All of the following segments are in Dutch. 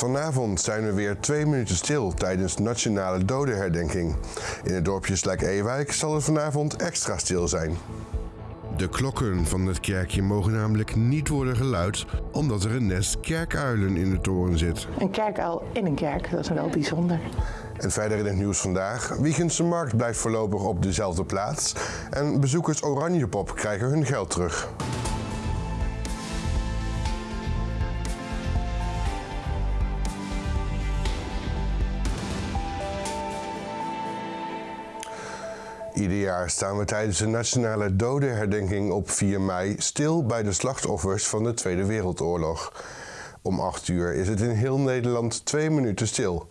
Vanavond zijn we weer twee minuten stil tijdens Nationale Dodenherdenking. In het dorpje Slijk-Ewijk zal het vanavond extra stil zijn. De klokken van het kerkje mogen namelijk niet worden geluid omdat er een nest kerkuilen in de toren zit. Een kerkuil in een kerk, dat is wel bijzonder. En verder in het nieuws vandaag. Wiegense Markt blijft voorlopig op dezelfde plaats. En bezoekers Oranjepop krijgen hun geld terug. Ieder jaar staan we tijdens de Nationale Dodenherdenking op 4 mei stil bij de slachtoffers van de Tweede Wereldoorlog. Om 8 uur is het in heel Nederland twee minuten stil.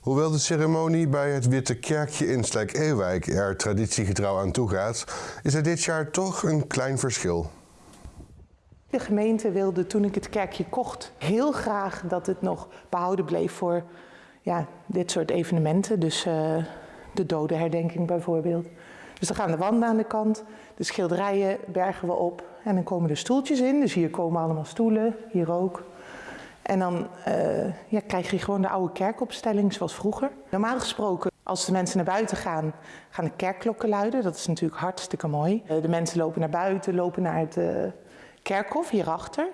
Hoewel de ceremonie bij het Witte Kerkje in Slijk-Ewijk er traditiegetrouw aan toe gaat, is er dit jaar toch een klein verschil. De gemeente wilde toen ik het kerkje kocht heel graag dat het nog behouden bleef voor ja, dit soort evenementen. Dus uh, de dodenherdenking bijvoorbeeld. Dus dan gaan de wanden aan de kant, de schilderijen bergen we op en dan komen er stoeltjes in. Dus hier komen allemaal stoelen, hier ook. En dan uh, ja, krijg je gewoon de oude kerkopstelling zoals vroeger. Normaal gesproken, als de mensen naar buiten gaan, gaan de kerkklokken luiden. Dat is natuurlijk hartstikke mooi. Uh, de mensen lopen naar buiten, lopen naar het uh, kerkhof hierachter.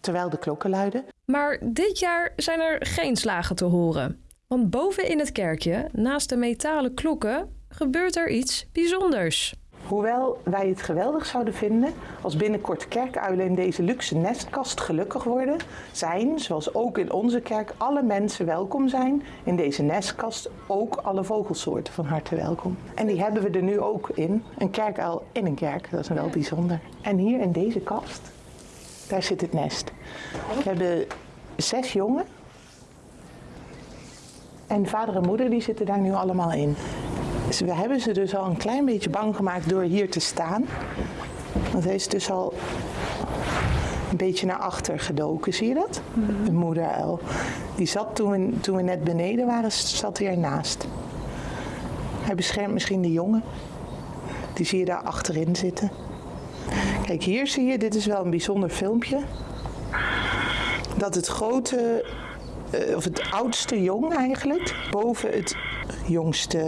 terwijl de klokken luiden. Maar dit jaar zijn er geen slagen te horen. Want boven in het kerkje, naast de metalen klokken, gebeurt er iets bijzonders. Hoewel wij het geweldig zouden vinden als binnenkort kerkuilen in deze luxe nestkast gelukkig worden, zijn, zoals ook in onze kerk, alle mensen welkom zijn in deze nestkast, ook alle vogelsoorten van harte welkom. En die hebben we er nu ook in, een kerkuil in een kerk, dat is wel bijzonder. En hier in deze kast, daar zit het nest. We hebben zes jongen en vader en moeder die zitten daar nu allemaal in. Dus we hebben ze dus al een klein beetje bang gemaakt door hier te staan. Want hij is dus al een beetje naar achter gedoken, zie je dat? Mm. Een moederuil. Die zat toen we, toen we net beneden waren, zat hij ernaast. Hij beschermt misschien de jongen. Die zie je daar achterin zitten. Kijk, hier zie je, dit is wel een bijzonder filmpje. Dat het grote uh, of het oudste jong eigenlijk, boven het jongste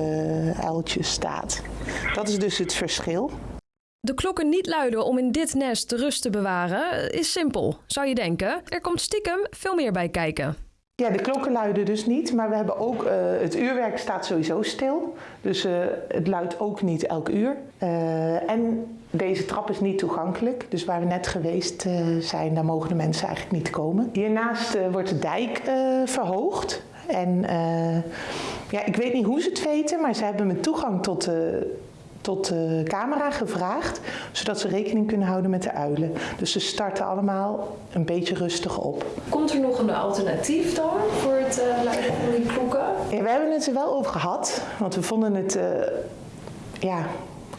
uiltje staat. Dat is dus het verschil. De klokken niet luiden om in dit nest rust te bewaren is simpel, zou je denken. Er komt stiekem veel meer bij kijken. Ja, de klokken luiden dus niet, maar we hebben ook, uh, het uurwerk staat sowieso stil. Dus uh, het luidt ook niet elk uur. Uh, en deze trap is niet toegankelijk, dus waar we net geweest zijn, daar mogen de mensen eigenlijk niet komen. Hiernaast wordt de dijk verhoogd. En ja, ik weet niet hoe ze het weten, maar ze hebben me toegang tot de tot de camera gevraagd, zodat ze rekening kunnen houden met de uilen. Dus ze starten allemaal een beetje rustig op. Komt er nog een alternatief dan voor het uh, luiden van die klokken? Ja, we hebben het er wel over gehad, want we vonden het uh, ja,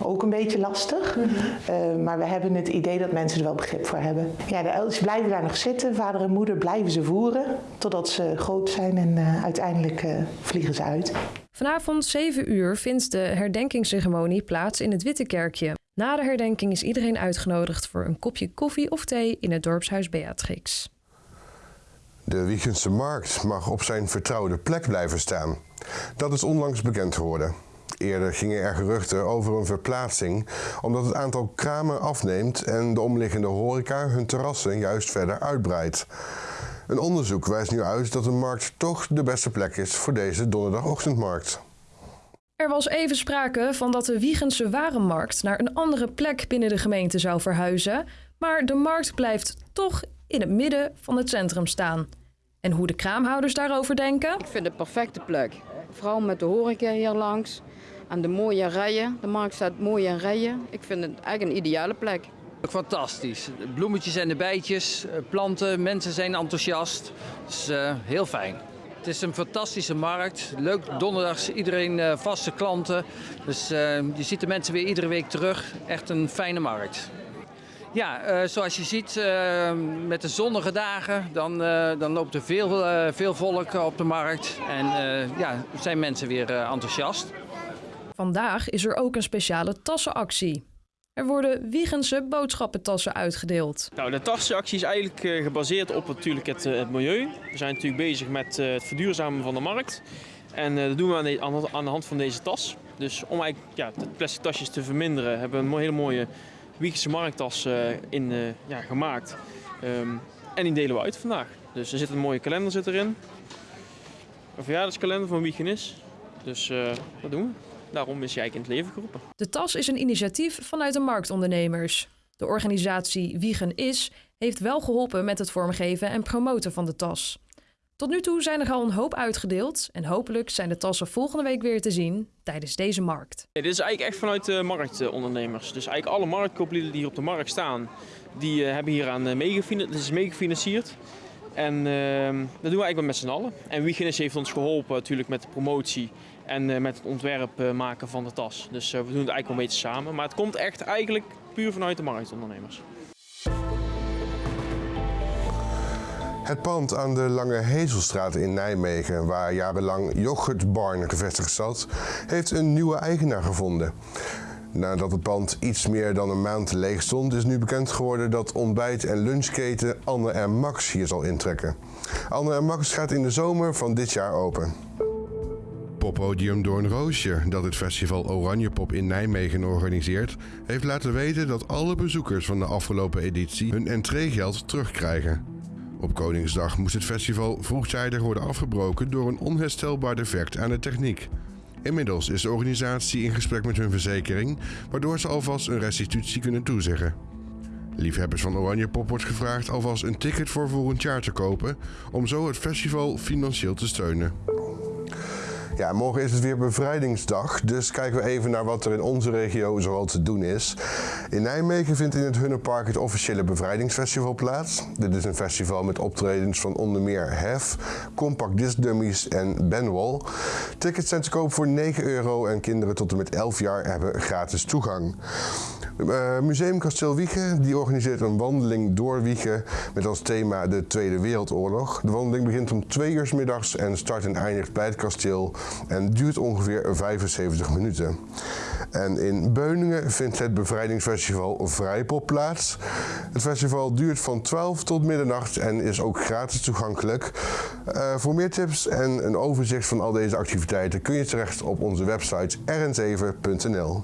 ook een beetje lastig. Mm -hmm. uh, maar we hebben het idee dat mensen er wel begrip voor hebben. Ja, de uiltjes blijven daar nog zitten. Vader en moeder blijven ze voeren totdat ze groot zijn en uiteindelijk vliegen ze uit. Vanavond 7 uur vindt de herdenkingsceremonie plaats in het Witte Kerkje. Na de herdenking is iedereen uitgenodigd voor een kopje koffie of thee in het dorpshuis Beatrix. De Wiegense Markt mag op zijn vertrouwde plek blijven staan. Dat is onlangs bekend geworden. Eerder gingen er geruchten over een verplaatsing omdat het aantal kramen afneemt en de omliggende horeca hun terrassen juist verder uitbreidt. Een onderzoek wijst nu uit dat de markt toch de beste plek is voor deze donderdagochtendmarkt. Er was even sprake van dat de Wiegense Warenmarkt naar een andere plek binnen de gemeente zou verhuizen, maar de markt blijft toch in het midden van het centrum staan. En hoe de kraamhouders daarover denken? Ik vind het een perfecte plek. Vooral met de horeca hier langs en de mooie rijen. De markt staat mooi in rijen. Ik vind het eigenlijk een ideale plek. Fantastisch. Bloemetjes en de bijtjes, eh, planten, mensen zijn enthousiast. Is uh, heel fijn. Het is een fantastische markt. Leuk donderdags, iedereen uh, vaste klanten. Dus uh, je ziet de mensen weer iedere week terug. Echt een fijne markt. Ja, uh, zoals je ziet, met de zonnige dagen, dan, dan loopt er veel, veel volk op de markt. En ja, zijn mensen weer enthousiast. Vandaag is er ook een speciale tassenactie. Er worden Wiegense boodschappentassen uitgedeeld. Nou, de tassenactie is eigenlijk eh, gebaseerd op natuurlijk het, eh, het milieu. We zijn natuurlijk bezig met eh, het verduurzamen van de markt. En dat doen we aan de, aan de- hand van deze tas. Dus om eigenlijk ja, de plastic tasjes te verminderen, hebben we een hele mooie Wiegense markttas in, ja, gemaakt. Ehm, en die delen we uit vandaag. Dus er zit een mooie kalender zit erin. Een verjaardagskalender van Wiegenis. Dus eh, dat doen we. Daarom is hij eigenlijk in het leven geroepen. De tas is een initiatief vanuit de marktondernemers. De organisatie Wiegen Is heeft wel geholpen met het vormgeven en promoten van de tas. Tot nu toe zijn er al een hoop uitgedeeld en hopelijk zijn de tassen volgende week weer te zien tijdens deze markt. Nee, dit is eigenlijk echt vanuit de marktondernemers. Dus eigenlijk alle marktkooplieden die hier op de markt staan, die eh, hebben hier aan meegefinancierd. Dit is meegefinancierd. En ehm, dat doen we eigenlijk met z'n allen. En Wiegenis heeft ons geholpen natuurlijk met de promotie en eh, met het ontwerp eh, maken van de tas. Dus eh, we doen het eigenlijk wel een beetje samen. Maar het komt echt eigenlijk puur vanuit de marktondernemers. Het pand aan de Lange Hezelstraat in Nijmegen, waar jarenlang Yoghurtbarn gevestigd zat, heeft een nieuwe eigenaar gevonden. Nadat het pand iets meer dan een maand leeg stond, is nu bekend geworden dat ontbijt- en lunchketen Anne en Max hier zal intrekken. Anne en Max gaat in de zomer van dit jaar open. Poppodium Doornroosje, dat het festival Oranje Pop in Nijmegen organiseert, heeft laten weten dat alle bezoekers van de afgelopen editie hun entreegeld terugkrijgen. Op Koningsdag moest het festival vroegtijdig worden afgebroken door een onherstelbaar defect aan de techniek. Inmiddels is de organisatie in gesprek met hun verzekering, waardoor ze alvast een restitutie kunnen toezeggen. Liefhebbers van Oranje Pop wordt gevraagd alvast een ticket voor volgend jaar te kopen, om zo het festival financieel te steunen. Ja, morgen is het weer bevrijdingsdag, dus kijken we even naar wat er in onze regio zoal te doen is. In Nijmegen vindt in het Hunnepark het officiële bevrijdingsfestival plaats. Dit is een festival met optredens van onder meer Hef, Compact Disc Dummies en Benwall. Tickets zijn te koop voor 9 euro en kinderen tot en met 11 jaar hebben gratis toegang. Eh, Museum Kasteel Wiegen die organiseert een wandeling door Wiegen met als thema de Tweede Wereldoorlog. De wandeling begint om 2 uur middags en start en eindigt bij het kasteel en duurt ongeveer 75 minuten. En in Beuningen vindt het bevrijdingsfestival Vrijpop plaats. Het festival duurt van 12 tot middernacht en is ook gratis toegankelijk. Eh, voor meer tips en een overzicht van al deze activiteiten kun je terecht op onze website rn7.nl.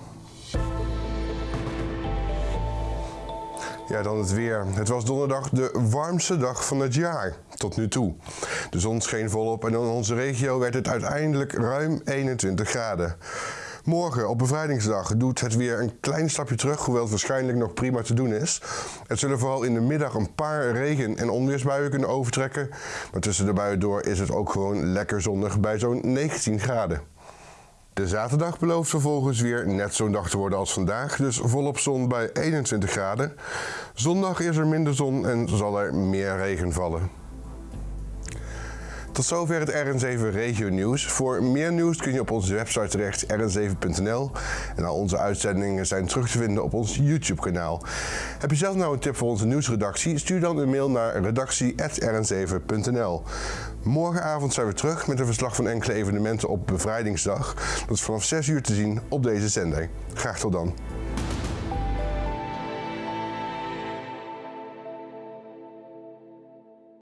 Ja, dan het weer. Het was donderdag de warmste dag van het jaar, tot nu toe. De zon scheen volop en in onze regio werd het uiteindelijk ruim 21 graden. Morgen, op bevrijdingsdag, doet het weer een klein stapje terug, hoewel het waarschijnlijk nog prima te doen is. Het zullen vooral in de middag een paar regen- en onweersbuien kunnen overtrekken. Maar tussen de buien door is het ook gewoon lekker zonnig bij zo'n 19 graden. De zaterdag belooft vervolgens weer net zo'n dag te worden als vandaag, dus volop zon bij 21 graden. Zondag is er minder zon en zal er meer regen vallen. Tot zover het RN7 Regio Nieuws. Voor meer nieuws kun je op onze website terecht, rn7.nl. En al onze uitzendingen zijn terug te vinden op ons YouTube-kanaal. Heb je zelf nou een tip voor onze nieuwsredactie? Stuur dan een mail naar redactie.rn7.nl. Morgenavond zijn we terug met een verslag van enkele evenementen op Bevrijdingsdag. Dat is vanaf 6 uur te zien op deze zender. Graag tot dan.